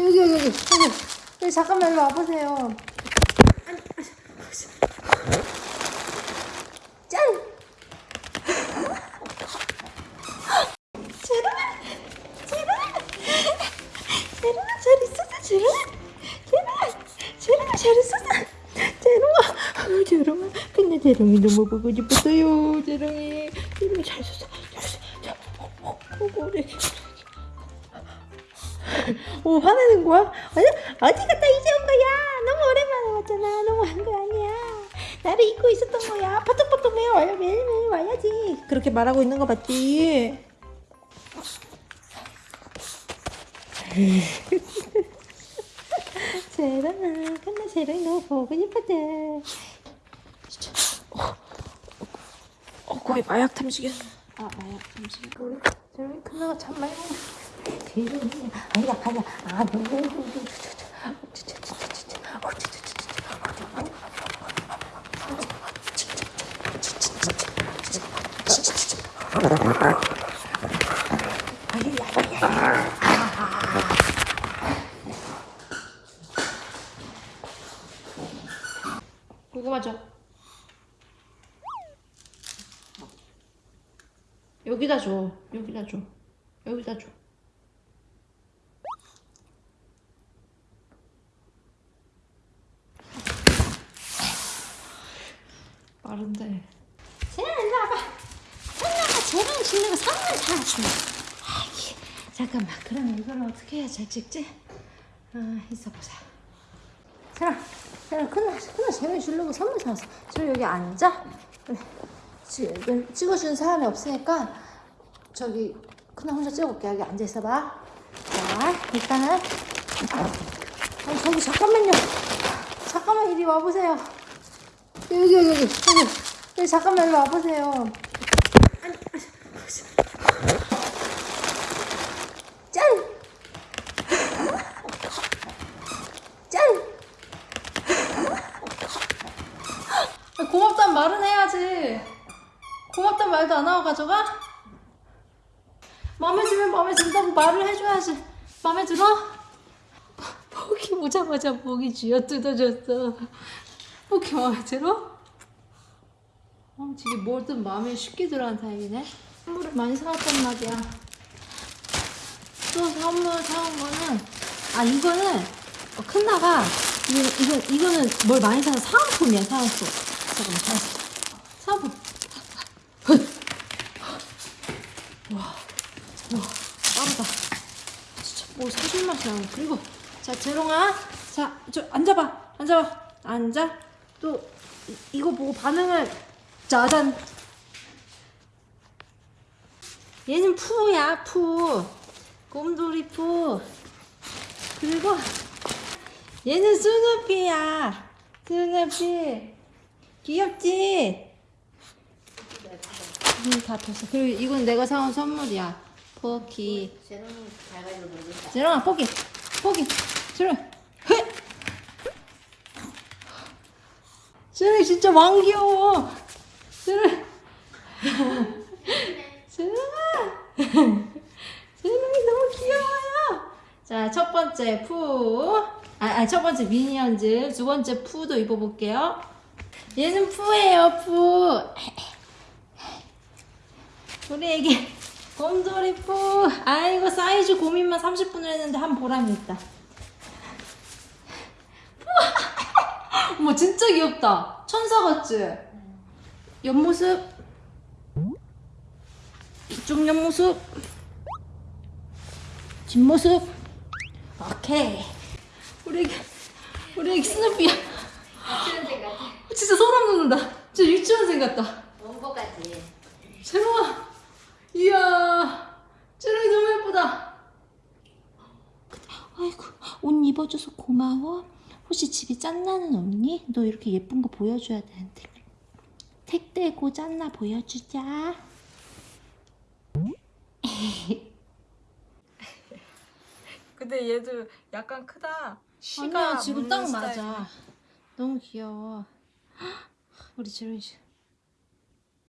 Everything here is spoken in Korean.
여기 여기 여기. 여기. 여기 잠깐만 일로 와보세요. 짠! 제로야 제로야 제로야 잘 있었어 제로야 제로야 제로야 잘 있었어 제로야 어, 제로야 근데 제롱이 너무 보고 싶었어요. 제롱이. 제롱이 잘 있었어 잘 있었어 자, 어, 어, 어, 우리 오 화내는 거야? 아니 어디 갔다 이제 온 거야? 너무 오랜만에 왔잖아. 너무 한 거 아니야. 나를 잊고 있었던 거야. 파톡파톡 매일 와요. 매일매일 와야지. 그렇게 말하고 있는 거 봤지? 제랑아, 근데 제랑이 너무 보고 싶었대. 어, 어, 거의 마약 탐지견. 아, 마약 탐지견. 제랑이 큰아가 참 많이. 제랑이 아니야, 아니야. 아, 너무 너무 고구마 줘. 여기다 줘. 여기다 줘. 여기다 줘. 빠른데. 쟤는 일로 와봐. 선녀가 쟤랑 실내가 선물 사왔어. 아이, 잠깐만. 그럼 이걸 어떻게 해야 잘 찍지? 아, 있어보자. 쟤랑, 쟤랑 큰일, 큰일 쟤랑 주려고 선물 사왔어. 쟤 여기 앉아. 그래. 찍어주는 사람이 없으니까 저기 큰일 혼자 찍어볼게. 여기 앉아 있어봐. 자, 일단은 아니, 저기 잠깐만요. 잠깐만 이리 와보세요. 여기 여기 여기 여기 잠깐만 일로 와보세요. 짠! 짠! 아, 고맙단 말은 해야지. 고맙단 말도 안 하고 가져가? 마음에 들면 마음에 든다고 말을 해줘야지. 마음에 들어? 포기 보자마자 목이 쥐어 뜯어졌어. 포기 마음에 들어? 어, 되게 뭐든 마음에 쉽게 들어하는 타입이네. 선물을 많이 사왔단 말이야. 또 선물 사온 거는 아 이거는 어, 큰 나가 이거 이거 이거는 뭘 많이 사서 사은품이야 사은품. 잠깐만 사은품. 사은품. 와, 와 빠르다. 진짜 뭘 사줄 맛이 나네. 그리고 자 재롱아, 자 저 앉아봐, 앉아봐, 앉아. 또 이, 이거 보고 반응을 짜잔. 얘는 푸야 푸, 곰돌이 푸. 그리고 얘는 스누피야, 스누피. 귀엽지? 음, 다 폈어. 그리고 이건 내가 사온 선물이야. 놀겠다. 재롱아, 포기. 포기. 재롱. 헤! 재롱이 진짜 왕 귀여워. 재롱. 재롱아. 재롱이 너무 귀여워요. 자, 첫 번째 푸. 아, 아, 첫 번째 미니언즈. 두 번째 푸도 입어볼게요. 얘는 푸예요, 푸. 우리 애기 곰돌이 푸. 아이고 사이즈 고민만 30분을 했는데 한 보람이 있다. 어머 진짜 귀엽다. 천사 같지? 옆모습. 이쪽 옆모습. 뒷모습. 오케이. 우리 애기 우리 애기 스누피야. 유치원생 같아. 진짜 소름 돋는다. 진짜 유치원생 같다. 원고 같지. 재롱아, 이야, 재롱이 너무 예쁘다. 아이고, 옷 입어줘서 고마워. 혹시 집에 짠나는 없니? 너 이렇게 예쁜 거 보여줘야 되는데. 택대고 짠나 보여주자. 근데 얘도 약간 크다. 아니야, 지금 딱 맞아. 너무 귀여워. 우리 재롱이 씨.